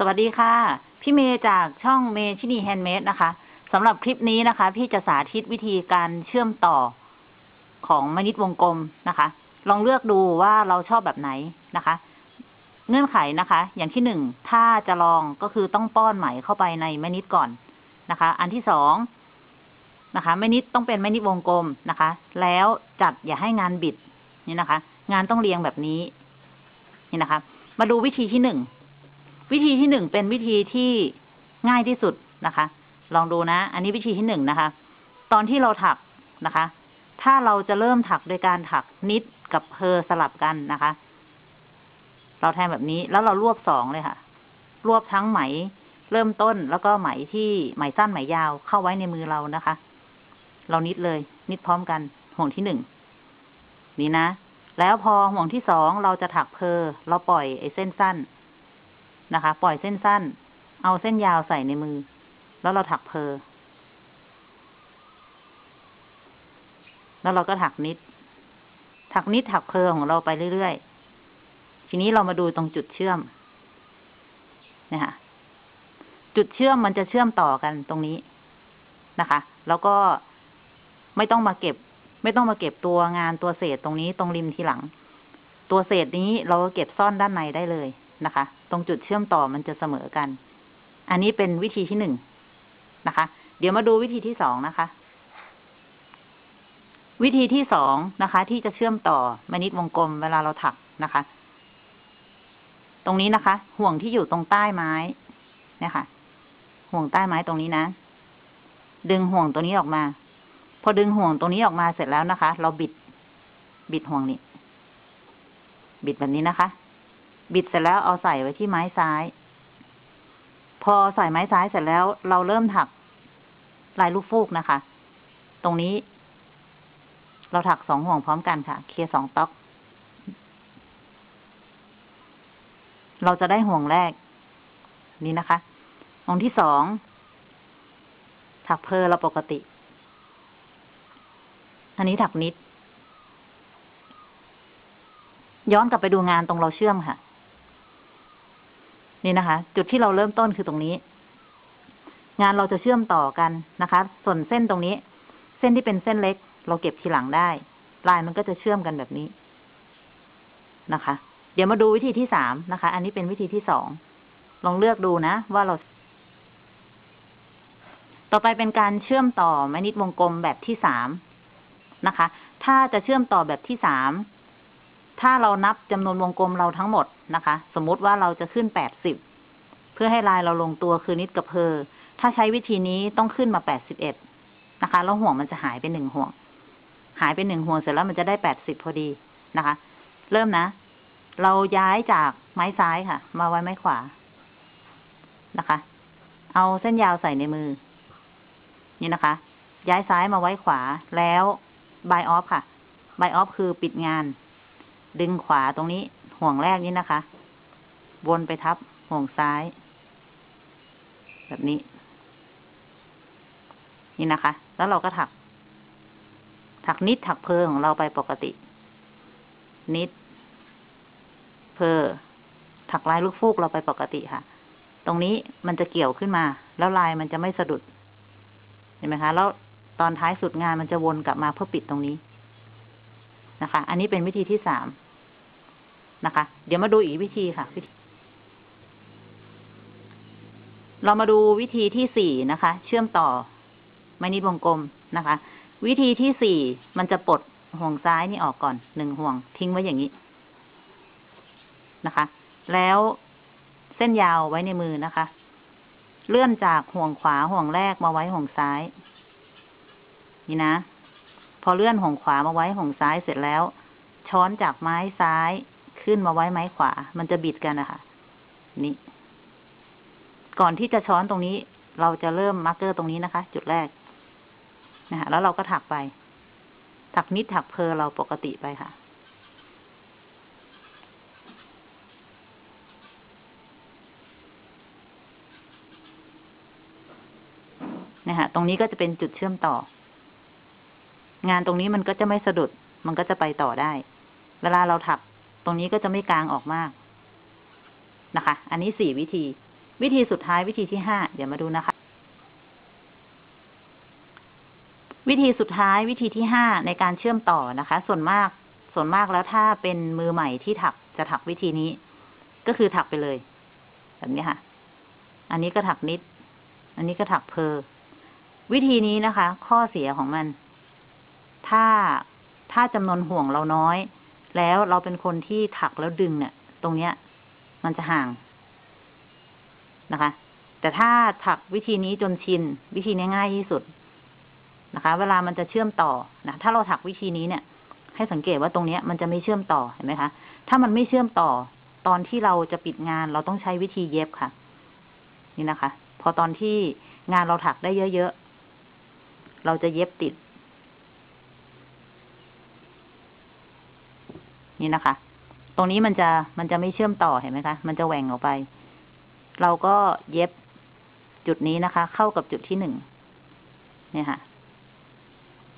สวัสดีค่ะ พี่เมย์จากช่องเมชินีแฮนด์เมดนะคะสำหรับคลิปนี้นะคะ พี่จะสาธิตวิธีการเชื่อมต่อของไม้ knit วงกลมนะคะ ลองเลือกดูว่าเราชอบแบบไหนนะคะ เงื่อนไขนะคะ อย่างที่หนึ่งถ้าจะลองก็คือต้องป้อนไหมเข้าไปในไม้ knit ก่อนนะคะ อันที่สองนะคะไม้ knit ต้องเป็นไม้ knit วงกลมนะคะ แล้วจัดอย่าให้งานบิดนี่นะคะ งานต้องเรียงแบบนี้นี่นะคะ มาดูวิธีที่หนึ่ง วิธีที่หนึ่งเป็นวิธีที่ง่ายที่สุดนะคะ ลองดูนะ อันนี้วิธีที่หนึ่งนะคะ ตอนที่เราถักนะคะ ถ้าเราจะเริ่มถักโดยการถักนิดกับเพอสลับกันนะคะ เราแทนแบบนี้แล้วเรารวบสองเลยค่ะ รวบทั้งไหมเริ่มต้นแล้วก็ไหมที่ไหมสั้นไหมยาวเข้าไว้ในมือเรานะคะ เรานิดเลย นิดพร้อมกันห่วงที่หนึ่งนี่นะ แล้วพอห่วงที่สองเราจะถักเพอเราปล่อยไอ้เส้นสั้น นะคะ ปล่อยเส้นสั้น เอาเส้นยาวใส่ในมือ แล้วเราถักเพอ แล้วเราก็ถักนิด ถักนิดถักเพอของเราไปเรื่อยๆ ทีนี้เรามาดูตรงจุดเชื่อมเนี่ยค่ะจุดเชื่อมมันจะเชื่อมต่อกันตรงนี้นะคะ แล้วก็ไม่ต้องมาเก็บ ไม่ต้องมาเก็บตัวงานตัวเศษตรงนี้ตรงริมทีหลัง ตัวเศษนี้เราก็เก็บซ่อนด้านในได้เลย นะคะ ตรงจุดเชื่อมต่อมันจะเสมอกัน อันนี้เป็นวิธีที่หนึ่งนะคะ เดี๋ยวมาดูวิธีที่สองนะคะ วิธีที่สองนะคะ ที่จะเชื่อมต่อมนิดวงกลมเวลาเราถักนะคะ ตรงนี้นะคะ ห่วงที่อยู่ตรงใต้ไม้เนี่ยค่ะ ห่วงใต้ไม้ตรงนี้นะ ดึงห่วงตัวนี้ออกมา พอดึงห่วงตรงนี้ออกมาเสร็จแล้วนะคะ เราบิด บิดห่วงนี้ บิดแบบนี้นะคะ บิดเสร็จแล้วเอาใส่ไว้ที่ไม้ซ้าย พอใส่ไม้ซ้ายเสร็จแล้ว เราเริ่มถักลายลูกฟูกนะคะ ตรงนี้ เราถักสองห่วงพร้อมกันค่ะ เคลียร์สองต๊อก เราจะได้ห่วงแรก นี่นะคะห่วงที่สองถักเพอเราปกติ อันนี้ถักนิด ย้อนกลับไปดูงานตรงเราเชื่อมค่ะ นี่นะคะ จุดที่เราเริ่มต้นคือตรงนี้ งานเราจะเชื่อมต่อกันนะคะ ส่วนเส้นตรงนี้ เส้นที่เป็นเส้นเล็ก เราเก็บทีหลังได้ ลายมันก็จะเชื่อมกันแบบนี้นะคะ เดี๋ยวมาดูวิธีที่สามนะคะ อันนี้เป็นวิธีที่สองลองเลือกดูนะ ว่าเรา ต่อไปเป็นการเชื่อมต่อแมนิดวงกลมแบบที่สามนะคะ ถ้าจะเชื่อมต่อแบบที่สามถ้าเรานับจำนวนวงกลมเราทั้งหมด นะคะ สมมติว่าเราจะขึ้นแปดสิบเพื่อให้ลายเราลงตัวคือนิดกับเพอถ้าใช้วิธีนี้ต้องขึ้นมาแปดสิบเอ็ดนะคะแล้วห่วงมันจะหายไปหนึ่งห่วง หายไปหนึ่งห่วงเสร็จแล้วมันจะได้แปดสิบพอดีนะคะ เริ่มนะ เราย้ายจากไม้ซ้ายค่ะ มาไว้ไม้ขวานะคะ เอาเส้นยาวใส่ในมือ นี่นะคะ ย้ายซ้ายมาไว้ขวาแล้วบายออฟค่ะบายออฟคือปิดงาน ดึงขวาตรงนี้ ห่วงแรกนี้นะคะ วนไปทับห่วงซ้าย แบบนี้ นี่นะคะ แล้วเราก็ถัก ถักนิดถักเพอของเราไปปกติ นิด เพอถักลายลูกฟูกเราไปปกติค่ะ ตรงนี้มันจะเกี่ยวขึ้นมา แล้วลายมันจะไม่สะดุด เห็นไหมคะ แล้วตอนท้ายสุดงานมันจะวนกลับมาเพื่อปิดตรงนี้นะคะ อันนี้เป็นวิธีที่สาม นะคะ เดี๋ยวมาดูอีกวิธีค่ะ เรามาดูวิธีที่สี่นะคะ เชื่อมต่อไม้นิดวงกลมนะคะ วิธีที่สี่มันจะปลดห่วงซ้ายนี่ออกก่อนหนึ่งห่วงทิ้งไว้อย่างนี้นะคะ แล้วเส้นยาวไว้ในมือนะคะ เลื่อนจากห่วงขวาห่วงแรกมาไว้ห่วงซ้าย นี่นะ พอเลื่อนห่วงขวามาไว้ห่วงซ้ายเสร็จแล้ว ช้อนจากไม้ซ้าย ขึ้นมาไว้ไม้ขวา มันจะบิดกันนะคะนี่ ก่อนที่จะ join ตรงนี้ เราจะเริ่ม marker ตรงนี้นะคะ จุดแรกนะคะแล้วเราก็ถักไป ถัก knit ถัก purl เราปกติไปค่ะนะคะตรงนี้ก็จะเป็นจุดเชื่อมต่อ งานตรงนี้มันก็จะไม่สะดุด มันก็จะไปต่อได้ เวลาเราถัก รงนี้ก็จะไม่กลางออกมากนะคะ อันนี้สี่วิธี วิธีสุดท้ายวิธีที่ห้าเดี๋ยวมาดูนะคะ วิธีสุดท้ายวิธีที่ห้าในการเชื่อมต่อนะคะ ส่วนมากส่วนมากแล้วถ้าเป็นมือใหม่ที่ถักจะถักวิธีนี้ ก็คือถักไปเลย แบบนี้ค่ะ อันนี้ก็ถักนิด อันนี้ก็ถักเพอวิธีนี้นะคะ ข้อเสียของมัน ถ้าถ้าจำนวนห่วงเราน้อย แล้วเราเป็นคนที่ถักแล้วดึงเนี่ย ตรงเนี้ย มันจะห่างนะคะ แต่ถ้าถักวิธีนี้จนชิน วิธีนี้ง่ายที่สุดนะคะ เวลามันจะเชื่อมต่อนะถ้าเราถักวิธีนี้เนี่ย ให้สังเกตว่าตรงเนี้ย มันจะไม่เชื่อมต่อเห็นไหมคะถ้ามันไม่เชื่อมต่อ ตอนที่เราจะปิดงานเราต้องใช้วิธีเย็บค่ะ นี่นะคะ พอตอนที่งานเราถักได้เยอะๆเราจะเย็บติด นี่นะคะ ตรงนี้มันจะมันจะไม่เชื่อมต่อเห็นไหมคะ มันจะแหว่งออกไป เราก็เย็บจุดนี้นะคะ เข้ากับจุดที่หนึ่งเนี่ยค่ะ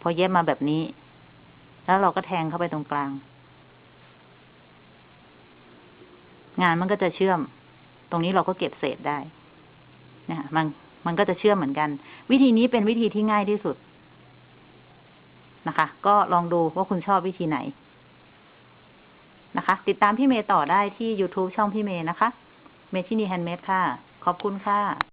พอเย็บมาแบบนี้ แล้วเราก็แทงเข้าไปตรงกลาง งานมันก็จะเชื่อม ตรงนี้เราก็เก็บเศษได้เนี่ยค่ะมันมันก็จะเชื่อมเหมือนกัน วิธีนี้เป็นวิธีที่ง่ายที่สุดนะคะ ก็ลองดูว่าคุณชอบวิธีไหน นะคะ ติดตามพี่เมย์ต่อได้ที่ YouTube ช่องพี่เมย์นะคะ เมชินีแฮนด์เมดค่ะ ขอบคุณค่ะ